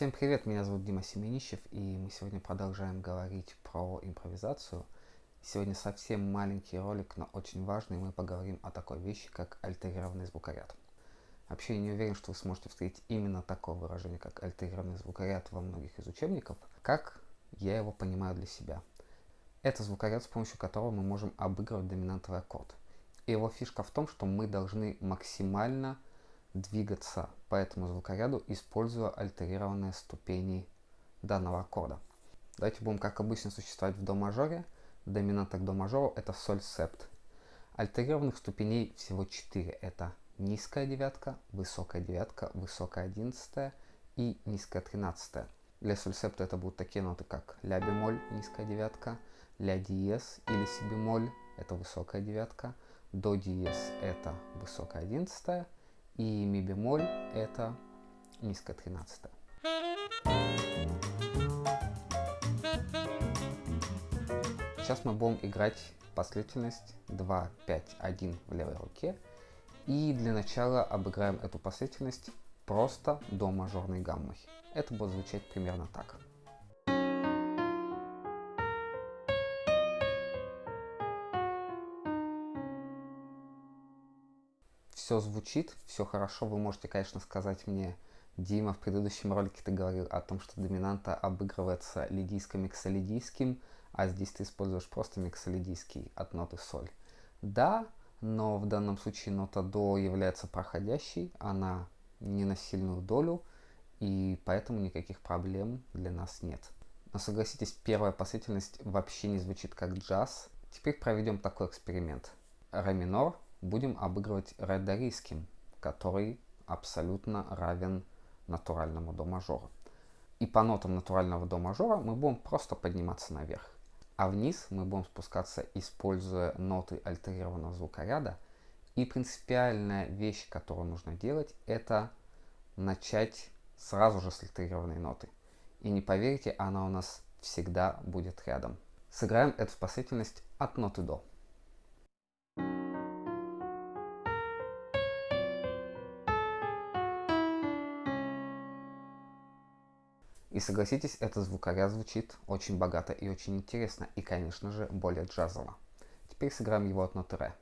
Всем привет, меня зовут Дима Семенищев, и мы сегодня продолжаем говорить про импровизацию. Сегодня совсем маленький ролик, но очень важный, мы поговорим о такой вещи, как альтерированный звукоряд. Вообще я не уверен, что вы сможете встретить именно такое выражение, как альтерированный звукоряд во многих из учебников, как я его понимаю для себя. Это звукоряд, с помощью которого мы можем обыгрывать доминантовый аккорд. И его фишка в том, что мы должны максимально двигаться по этому звукоряду, используя альтерированные ступени данного аккорда. Давайте будем, как обычно, существовать в до мажоре. Доминанта к до мажору это соль септ. Альтерированных ступеней всего 4. Это низкая девятка, высокая девятка, высокая одиннадцатая и низкая тринадцатая. Для соль септа это будут такие ноты, как ля бемоль, низкая девятка, ля диез или си бемоль, это высокая девятка, до диез это высокая одиннадцатая, и ми бемоль это низкая тринадцатая. Сейчас мы будем играть последовательность 2, 5, 1 в левой руке. И для начала обыграем эту последовательность просто до мажорной гаммы. Это будет звучать примерно так. Все звучит, все хорошо. Вы можете, конечно, сказать мне, Дима, в предыдущем ролике ты говорил о том, что доминанта обыгрывается лидийско-миксолидийским, а здесь ты используешь просто миксолидийский от ноты соль. Да, но в данном случае нота до является проходящей, она не на сильную долю, и поэтому никаких проблем для нас нет. Но согласитесь, первая последовательность вообще не звучит как джаз. Теперь проведем такой эксперимент. Ре минор будем обыгрывать редорийским, который абсолютно равен натуральному до мажора. И по нотам натурального до мажора мы будем просто подниматься наверх. А вниз мы будем спускаться, используя ноты альтерированного звукоряда. И принципиальная вещь, которую нужно делать, это начать сразу же с альтерированной ноты. И не поверите, она у нас всегда будет рядом. Сыграем эту последовательность от ноты до. И согласитесь, этот звукоряд звучит очень богато и очень интересно, и, конечно же, более джазово. Теперь сыграем его от ноты ре.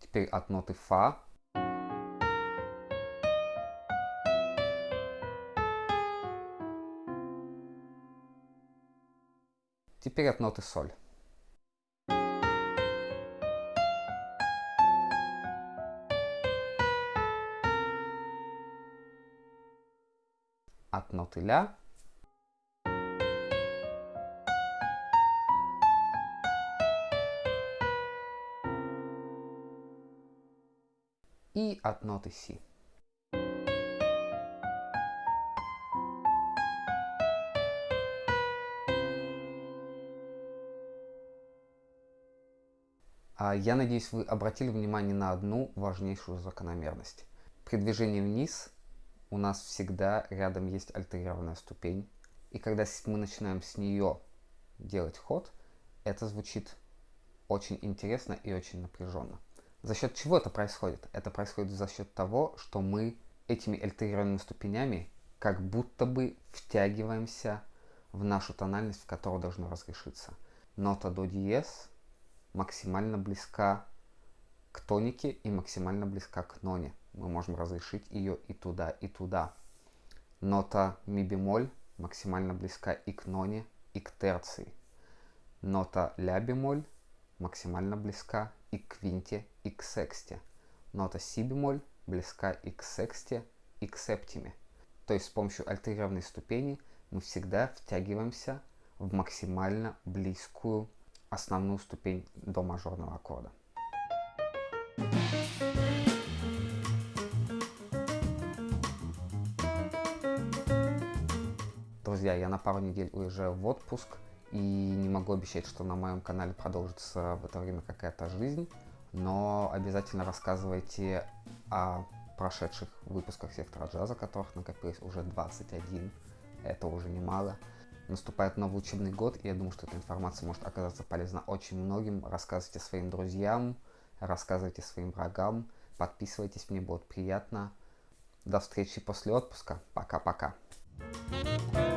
Теперь от ноты фа Теперь от ноты соль. От ноты ля. И от ноты си. Я надеюсь, вы обратили внимание на одну важнейшую закономерность. При движении вниз у нас всегда рядом есть альтерированная ступень. И когда мы начинаем с нее делать ход, это звучит очень интересно и очень напряженно. За счет чего это происходит? Это происходит за счет того, что мы этими альтерированными ступенями как будто бы втягиваемся в нашу тональность, в которой должно разрешиться. Нота до диез максимально близка к тонике и максимально близка к ноне. Мы можем разрешить ее и туда, и туда. Нота ми бемоль максимально близка и к ноне, и к терции. Нота ля бемоль максимально близка и к квинте, и к сексте. Нота си бемоль близка и к сексте, и к септиме. То есть с помощью альтерированной ступени мы всегда втягиваемся в максимально близкую основную ступень до мажорного аккорда. Друзья, я на пару недель уезжаю в отпуск и не могу обещать, что на моем канале продолжится в это время какая-то жизнь, но обязательно рассказывайте о прошедших выпусках сектора джаза, которых накопилось уже 21. Это уже немало. Наступает новый учебный год, и я думаю, что эта информация может оказаться полезна очень многим. Рассказывайте своим друзьям, рассказывайте своим врагам, подписывайтесь, мне будет приятно. До встречи после отпуска. Пока-пока. thank you